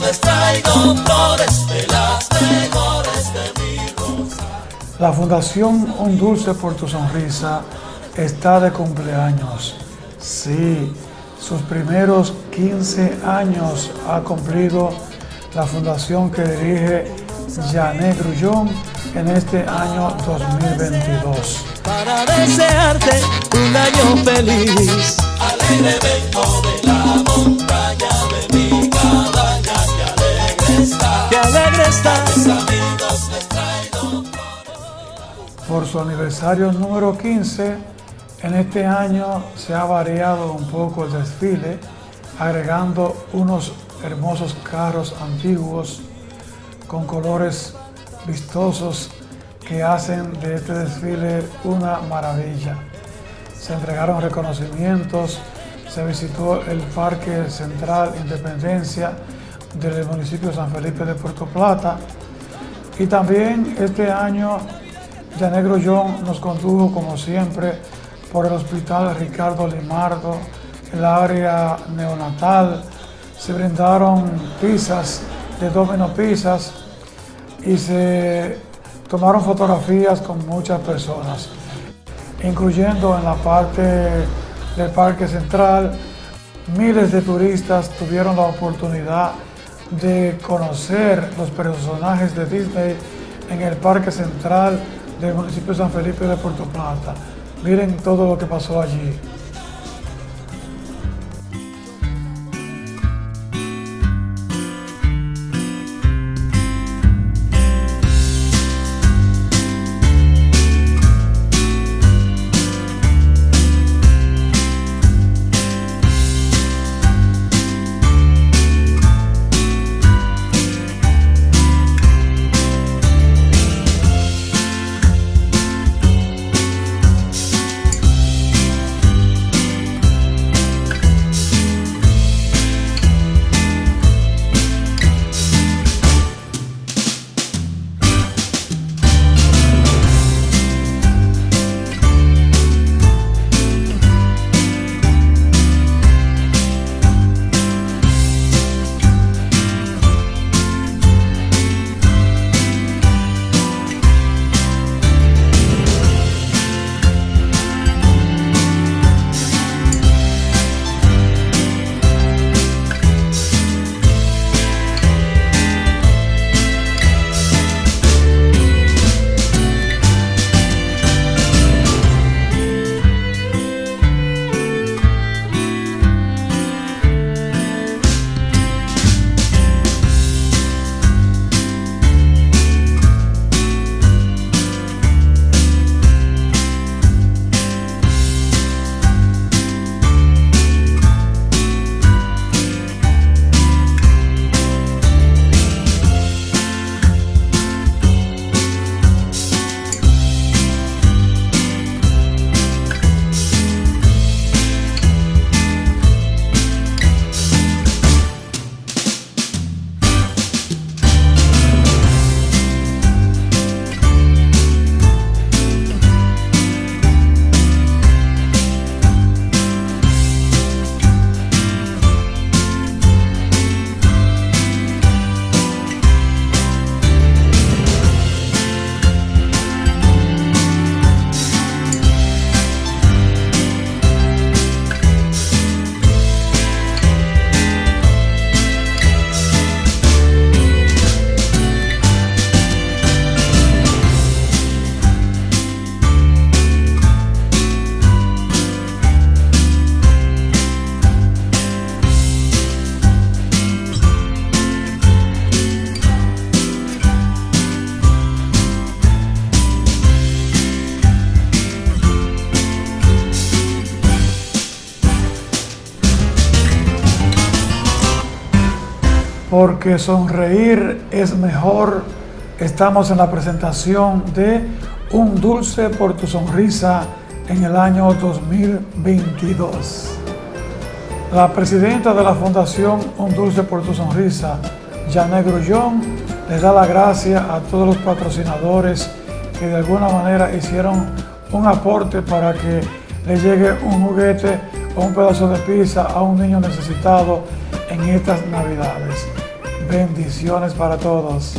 les traigo flores de las mejores de mi rosa. La Fundación Un Dulce por tu Sonrisa está de cumpleaños. Sí, sus primeros 15 años ha cumplido la fundación que dirige Janet Grullón en este año 2022. Para desearte un año feliz. Alegre vengo de la montaña de mi cabaña, que alegre está, que alegre está. Mis amigos les traigo Por su aniversario número 15, en este año se ha variado un poco el desfile, agregando unos hermosos carros antiguos con colores vistosos que hacen de este desfile una maravilla. Se entregaron reconocimientos, se visitó el Parque Central Independencia del municipio de San Felipe de Puerto Plata y también este año Janet Grullón nos condujo como siempre por el Hospital Ricardo Limardo, el área neonatal, se brindaron pizzas de Domino Pizzas y se tomaron fotografías con muchas personas, incluyendo en la parte del Parque Central, miles de turistas tuvieron la oportunidad de conocer los personajes de Disney en el Parque Central del municipio de San Felipe de Puerto Plata. Miren todo lo que pasó allí. Porque sonreír es mejor. Estamos en la presentación de Un Dulce por tu Sonrisa en el año 2022. La presidenta de la Fundación Un Dulce por tu Sonrisa, Janet Grullón, les da la gracia a todos los patrocinadores que de alguna manera hicieron un aporte para que le llegue un juguete o un pedazo de pizza a un niño necesitado en estas navidades. Bendiciones para todos.